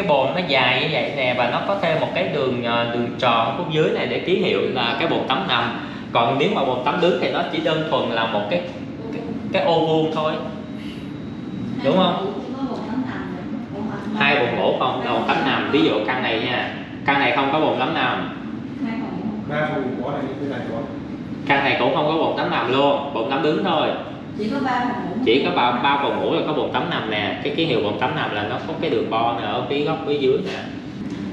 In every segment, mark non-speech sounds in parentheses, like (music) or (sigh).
cái bồn nó dài như vậy nè và nó có thêm một cái đường ờ, đường tròn phía dưới này để ký hiệu là cái bồn tắm nằm. Còn nếu mà bồn tắm đứng thì nó chỉ đơn thuần là một cái cái, cái ô vuông thôi. Đúng không? hai bồn ngủ không? Bồn tắm nằm. Ví dụ căn này nha. Căn này không có bồn tắm nằm. Căn này cũng không có bồn tắm nằm luôn. Bồn tắm đứng thôi chỉ có ba phòng ngủ. Chỉ có ba ba phòng ngủ là có bồn tắm nằm nè. Cái ký hiệu bồn tắm nằm là nó có cái đường bo nè, ở phía góc, phía dưới nè.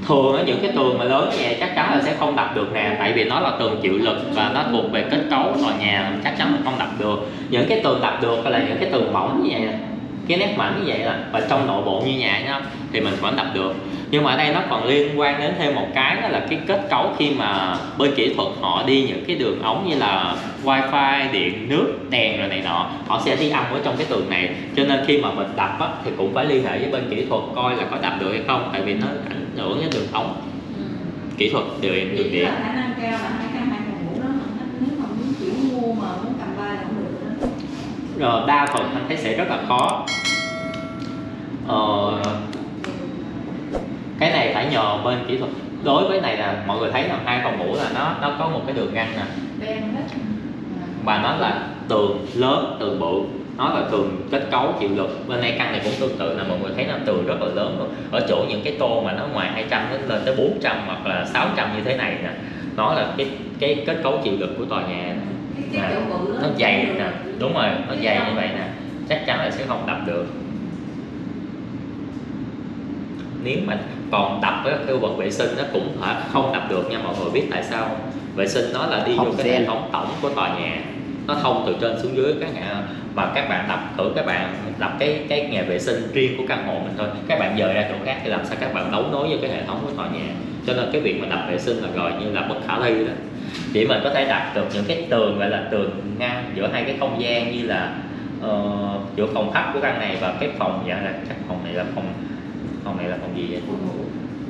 Thường ở những cái tường mà lớn như vậy chắc chắn là sẽ không đập được nè. Tại vì nó là tường chịu lực và nó thuộc về kết cấu tòa nhà, chắc chắn là không đập được. Những cái tường đập được là những cái tường mỏng như vậy. nè cái nét mảnh như vậy là và trong nội bộ như nhà nhá thì mình vẫn đập được. Nhưng mà ở đây nó còn liên quan đến thêm một cái đó là cái kết cấu khi mà bên kỹ thuật họ đi những cái đường ống như là wifi điện nước đèn rồi này nọ họ sẽ đi âm ở trong cái tường này. Cho nên khi mà mình đập á, thì cũng phải liên hệ với bên kỹ thuật coi là có đập được hay không tại vì nó ảnh hưởng đến đường ống. Kỹ thuật đường Chỉ điện. khả năng cao là hai căn hai phòng ngủ đó mà nếu mà muốn kiểu mua mà muốn cầm ba là không được đó rồi đa phần anh thấy sẽ rất là khó. Ờ, cái này phải nhờ bên kỹ thuật. Đối với này là mọi người thấy là hai phòng ngủ là nó nó có một cái đường ngăn nè. Và nó là tường lớn tường bự. Nó là tường kết cấu chịu lực. Bên đây căn này cũng tương tự là mọi người thấy là tường rất là lớn luôn. Ở chỗ những cái tô mà nó ngoài 200 nó lên tới 400 hoặc là 600 như thế này nè nó là cái cái kết cấu chịu lực của tòa nhà cái cái đó nó dày nè. Đúng rồi nó dày như vậy nè. Chắc chắn là sẽ không đập được. Nếu mà còn đập với khu vực vệ sinh nó cũng không đập được nha mọi người biết tại sao không? vệ sinh nó là đi vô Thông cái hệ thống tổng của tòa nhà. Nó thông từ trên xuống dưới các nhà và các bạn đập thử các bạn đập cái cái nhà vệ sinh riêng của căn hộ mình thôi. Các bạn dời ra chỗ khác thì làm sao các bạn đấu nối với cái hệ thống của tòa nhà. Cho nên cái việc mà đập vệ sinh là gọi như là bất khả thi đó chỉ mình có thể đặt được những cái tường gọi là tường ngăn giữa hai cái không gian như là ờ, giữa phòng khách của căn này và cái phòng dạ là chắc phòng này là phòng phòng này là phòng gì vậy?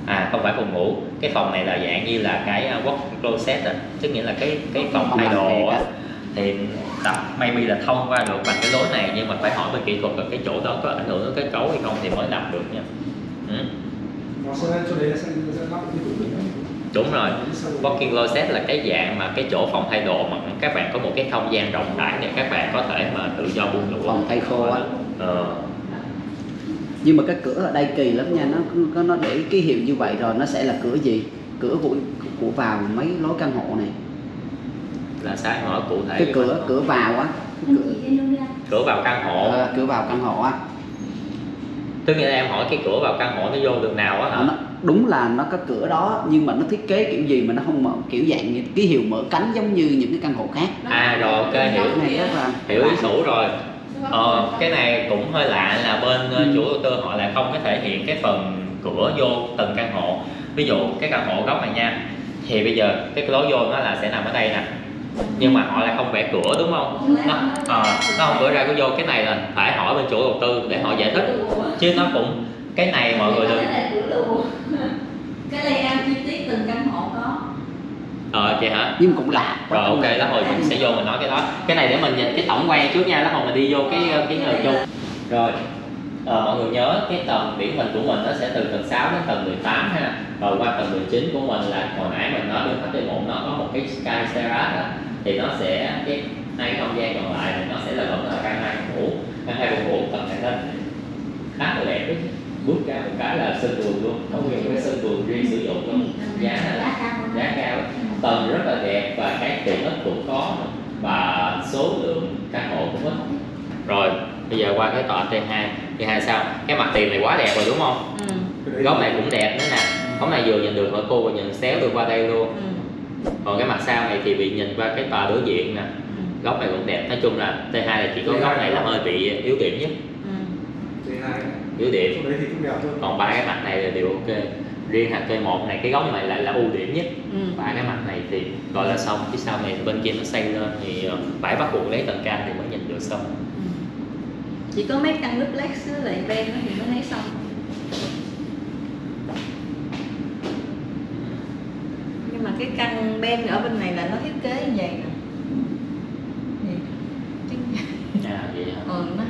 À không phải phòng ngủ. Cái phòng này là dạng như là cái uh, work closet á. Tức nghĩa là cái cái phòng thay đồ á. thì tập maybe là thông qua được bằng cái lối này nhưng mà phải hỏi bên kỹ thuật là cái chỗ đó có ảnh hưởng đến kết cấu hay không thì mới đập được nha. Ừ. đúng rồi. Walking closet là cái dạng mà cái chỗ phòng thay đồ mà các bạn có một cái không gian rộng rãi để các bạn có thể mà tự do buông lụa Phòng thay khô á. ờ, nhưng mà cái cửa ở đây kỳ lắm nha nó có nó để ký hiệu như vậy rồi nó sẽ là cửa gì? Cửa của của vào mấy lối căn hộ này. Là sao em hỏi cụ thể. Cái cửa cửa vào á. Anh cửa vào căn hộ. Ờ, cửa vào căn hộ á. Tức nghĩa là em hỏi cái cửa vào căn hộ nó vô đường nào á hả? Nó, đúng là nó có cửa đó nhưng mà nó thiết kế kiểu gì mà nó không mở kiểu dạng như ký hiệu mở cánh giống như những cái căn hộ khác. À rồi ok hiểu. cái này rất là hiểu ý thủ rồi. Ờ, cái này cũng hơi lạ là bên ờ, chủ đầu tư họ lại không có thể hiện cái phần cửa vô từng căn hộ. Ví dụ cái căn hộ góc này nha thì bây giờ cái lối vô nó là sẽ nằm ở đây nè. Nhưng mà họ lại không vẽ cửa đúng không? Nó, ờ, nó không vẽ ra cái vô. Cái này là phải hỏi bên chủ đầu tư để họ giải thích. Chứ nó cũng cái này mọi người đừng (laughs) Cái layout chi tiết từng căn hộ có. Ờ vậy hả? Nhưng cũng lạ rồi ok lát hồi mình sẽ vô mình nói cái đó. Cái này để mình nhìn cái tổng quan trước nha lát hồi mình đi vô cái cái người chung. Rồi ờ, mọi người nhớ cái tầng điển hình của mình nó sẽ từ tầng 6 đến tầng 18 ha. Rồi qua tầng 19 của mình là hồi nãy mình nói bên khách một nó có một cái sky terrace á, thì nó sẽ cái hai cái không gian còn lại thì nó sẽ là vẫn là căn hai phòng ngủ căn hai phòng ngủ tầng này lên. Khá là đẹp đấy bước ra một cái là sân vườn luôn. Có nguyên cái sân vườn riêng sử dụng luôn giá là giá cao tầng rất là đẹp và cái tiện ích cũng có và số lượng căn hộ cũng ít. Rồi bây giờ qua cái tòa T2 T2 sao? Cái mặt tiền này quá đẹp rồi đúng không? Ừ. góc này cũng đẹp nữa nè. Góc này vừa nhìn được ở cô và nhìn xéo được qua đây luôn. Ừ. còn cái mặt sau này thì bị nhìn qua cái tòa đối diện nè. Ừ. góc này cũng đẹp. Nói chung là T2 là chỉ có góc này là hơi bị yếu điểm nhất. Ừ. T2 yếu điểm còn ba cái mặt này là đều ok. Riêng hạt T1 này cái góc này lại là ưu điểm nhất. Ừ. ba cái mặt này thì gọi là xong phía sau này bên kia nó xây lên thì ờ, phải bắt buộc lấy tầng cam thì mới nhìn được xong. Ừ. chỉ có mấy căn duplex với lại ben đó thì mới thấy xong. Nhưng mà cái căn ben ở bên này là nó thiết kế như vậy nè. À vậy hả? Ừ, nó